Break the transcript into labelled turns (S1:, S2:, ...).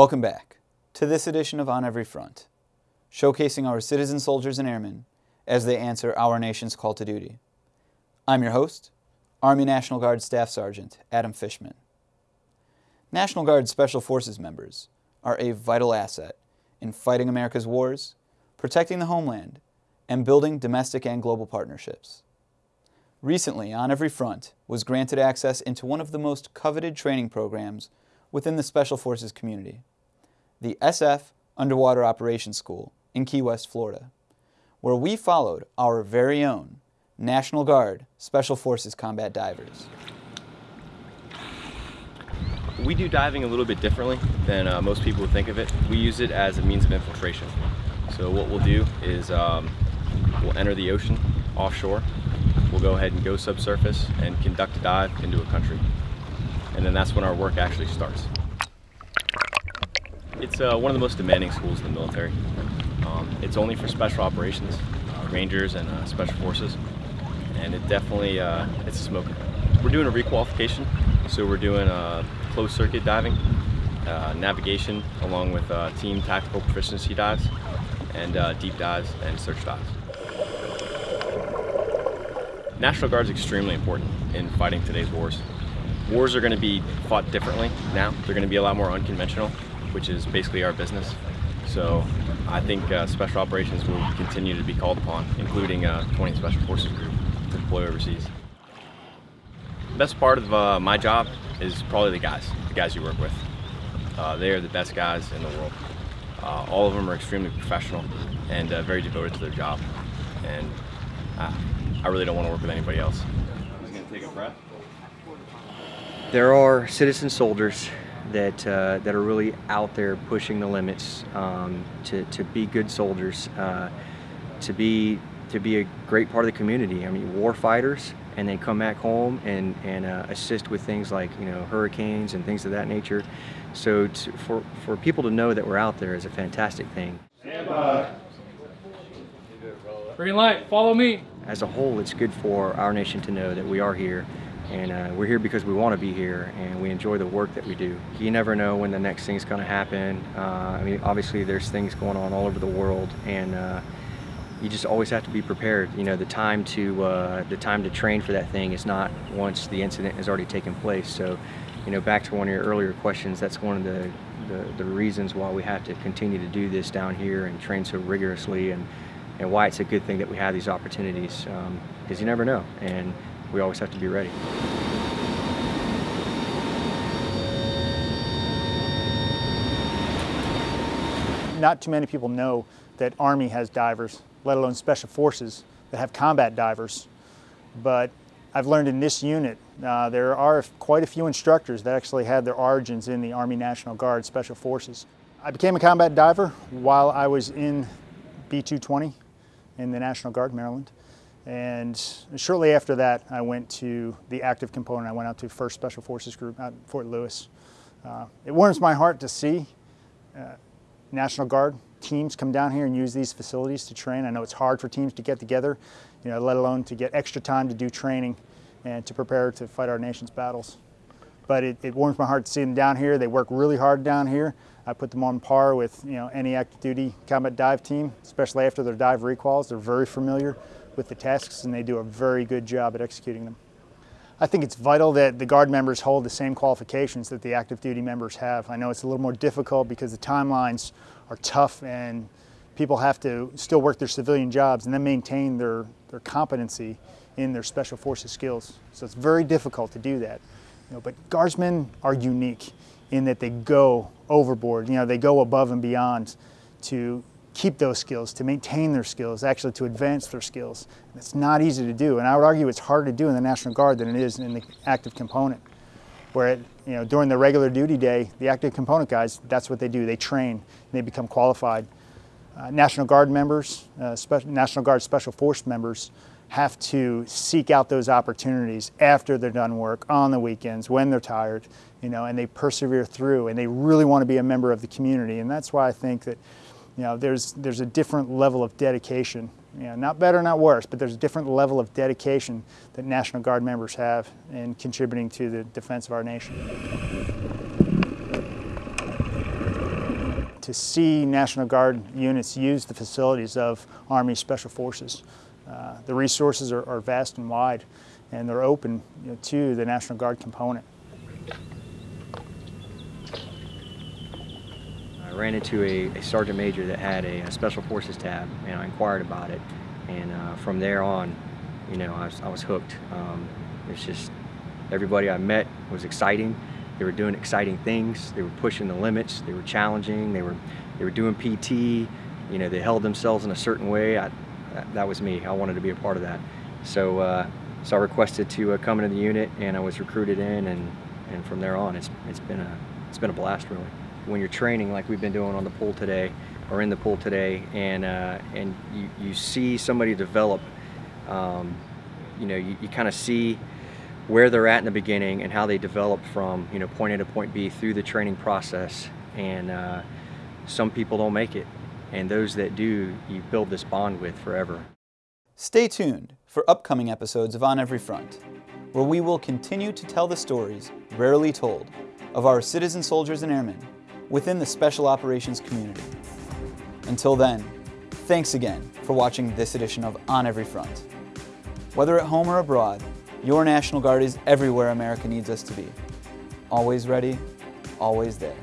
S1: Welcome back to this edition of On Every Front, showcasing our citizen soldiers and airmen as they answer our nation's call to duty. I'm your host, Army National Guard Staff Sergeant Adam Fishman. National Guard Special Forces members are a vital asset in fighting America's wars, protecting the homeland, and building domestic and global partnerships. Recently, On Every Front was granted access into one of the most coveted training programs within the Special Forces community, the SF Underwater Operations School in Key West, Florida, where we followed our very own National Guard Special Forces combat divers.
S2: We do diving a little bit differently than uh, most people would think of it. We use it as a means of infiltration. So what we'll do is um, we'll enter the ocean offshore. We'll go ahead and go subsurface and conduct a dive into a country. And then that's when our work actually starts. It's uh, one of the most demanding schools in the military. Um, it's only for special operations, rangers and uh, special forces. And it definitely, uh, it's a smoker. We're doing a requalification. So we're doing uh, closed circuit diving, uh, navigation, along with uh, team tactical proficiency dives, and uh, deep dives and search dives. National Guard is extremely important in fighting today's wars. Wars are going to be fought differently now. They're going to be a lot more unconventional, which is basically our business. So I think uh, special operations will continue to be called upon, including uh, 20 Special Forces Group to deploy overseas. The best part of uh, my job is probably the guys, the guys you work with. Uh, they are the best guys in the world. Uh, all of them are extremely professional and uh, very devoted to their job. And uh, I really don't want to work with anybody else. I'm just gonna take a breath.
S3: There are citizen soldiers that uh, that are really out there pushing the limits um, to, to be good soldiers, uh, to be to be a great part of the community. I mean, war fighters, and they come back home and and uh, assist with things like you know hurricanes and things of that nature. So to, for for people to know that we're out there is a fantastic thing.
S4: Green light, follow me.
S3: As a whole, it's good for our nation to know that we are here and uh, we're here because we want to be here and we enjoy the work that we do. You never know when the next thing's going to happen. Uh, I mean, obviously there's things going on all over the world and uh, you just always have to be prepared. You know, the time to uh, the time to train for that thing is not once the incident has already taken place. So, you know, back to one of your earlier questions, that's one of the, the, the reasons why we have to continue to do this down here and train so rigorously and, and why it's a good thing that we have these opportunities because um, you never know. And we always have to be ready.
S5: Not too many people know that Army has divers, let alone Special Forces that have combat divers. But I've learned in this unit, uh, there are quite a few instructors that actually had their origins in the Army National Guard Special Forces. I became a combat diver while I was in B-220 in the National Guard, Maryland. And shortly after that, I went to the active component. I went out to 1st Special Forces Group at Fort Lewis. Uh, it warms my heart to see uh, National Guard teams come down here and use these facilities to train. I know it's hard for teams to get together, you know, let alone to get extra time to do training and to prepare to fight our nation's battles. But it, it warms my heart to see them down here. They work really hard down here. I put them on par with you know any active duty combat dive team, especially after their dive requals. They're very familiar with the tasks and they do a very good job at executing them. I think it's vital that the Guard members hold the same qualifications that the active duty members have. I know it's a little more difficult because the timelines are tough and people have to still work their civilian jobs and then maintain their, their competency in their special forces skills. So it's very difficult to do that. You know, but Guardsmen are unique in that they go overboard, you know, they go above and beyond to keep those skills, to maintain their skills, actually to advance their skills. It's not easy to do, and I would argue it's harder to do in the National Guard than it is in the active component. Where, it, you know, during the regular duty day, the active component guys, that's what they do. They train, they become qualified. Uh, National Guard members, uh, National Guard Special Force members have to seek out those opportunities after they're done work, on the weekends, when they're tired, you know, and they persevere through, and they really want to be a member of the community. And that's why I think that you know, there's, there's a different level of dedication. You know, not better, not worse, but there's a different level of dedication that National Guard members have in contributing to the defense of our nation. to see National Guard units use the facilities of Army Special Forces. Uh, the resources are, are, vast and wide, and they're open you know, to the National Guard component.
S3: Ran into a, a sergeant major that had a, a, Special Forces tab, and I inquired about it. And uh, from there on, you know, I was, I was hooked. Um, it's just everybody I met was exciting. They were doing exciting things. They were pushing the limits. They were challenging. They were, they were doing PT. You know, they held themselves in a certain way. I, that, was me. I wanted to be a part of that. So, uh, so I requested to uh, come into the unit, and I was recruited in, and, and from there on, it's, it's been a, it's been a blast, really. When you're training, like we've been doing on the pool today, or in the pool today, and uh, and you, you see somebody develop, um, you know, you, you kind of see where they're at in the beginning and how they develop from you know point A to point B through the training process. And uh, some people don't make it, and those that do, you build this bond with forever.
S1: Stay tuned for upcoming episodes of On Every Front, where we will continue to tell the stories rarely told of our citizen soldiers and airmen within the Special Operations community. Until then, thanks again for watching this edition of On Every Front. Whether at home or abroad, your National Guard is everywhere America needs us to be. Always ready, always there.